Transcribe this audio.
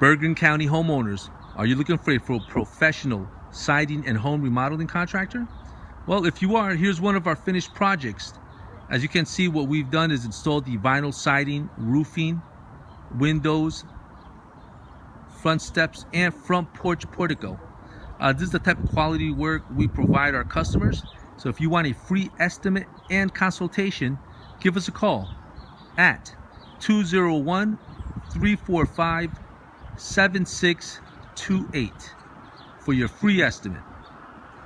Bergen County homeowners, are you looking for a professional siding and home remodeling contractor? Well, if you are, here's one of our finished projects. As you can see, what we've done is installed the vinyl siding, roofing, windows, front steps, and front porch portico. Uh, this is the type of quality work we provide our customers. So if you want a free estimate and consultation, give us a call at 201 345 7628 for your free estimate.